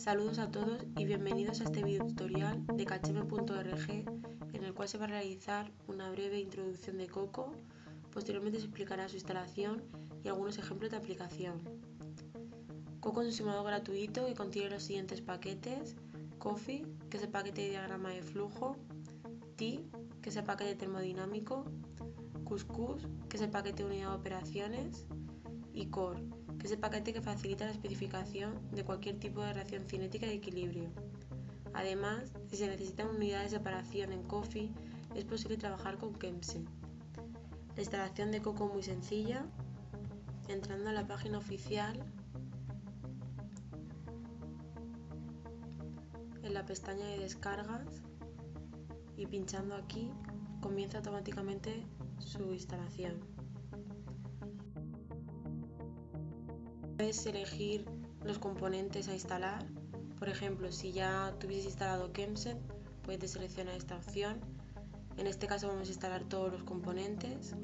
Saludos a todos y bienvenidos a este video tutorial de kacheme.org en el cual se va a realizar una breve introducción de Coco, posteriormente se explicará su instalación y algunos ejemplos de aplicación. Coco es un simulador gratuito que contiene los siguientes paquetes. Coffee, que es el paquete de diagrama de flujo, T, que es el paquete termodinámico, Cuscus, que es el paquete de unidad de operaciones, y Core, que es el paquete que facilita la especificación de cualquier tipo de reacción cinética de equilibrio. Además, si se necesitan unidades de separación en Coffee, es posible trabajar con Kemse. La instalación de Coco muy sencilla. Entrando a la página oficial, en la pestaña de descargas y pinchando aquí comienza automáticamente su instalación. Puedes elegir los componentes a instalar. Por ejemplo, si ya tuvieses instalado Kemset, puedes seleccionar esta opción. En este caso vamos a instalar todos los componentes.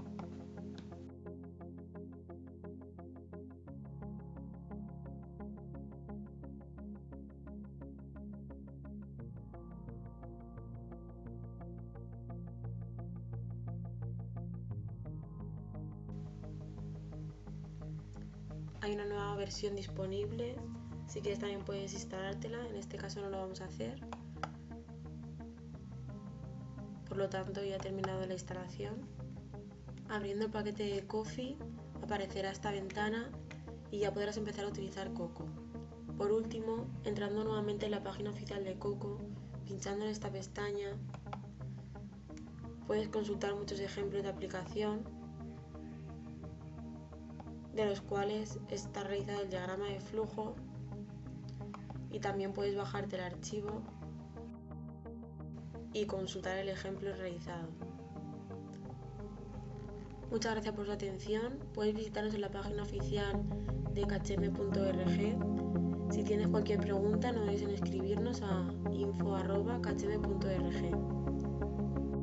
Hay una nueva versión disponible. Si quieres también puedes instalártela. En este caso no lo vamos a hacer. Por lo tanto ya he terminado la instalación. Abriendo el paquete de Coffee aparecerá esta ventana y ya podrás empezar a utilizar Coco. Por último entrando nuevamente en la página oficial de Coco pinchando en esta pestaña puedes consultar muchos ejemplos de aplicación de los cuales está realizado el diagrama de flujo y también puedes bajarte el archivo y consultar el ejemplo realizado. Muchas gracias por su atención. Puedes visitarnos en la página oficial de kcm.org. Si tienes cualquier pregunta, no dudes en escribirnos a info.kcm.org.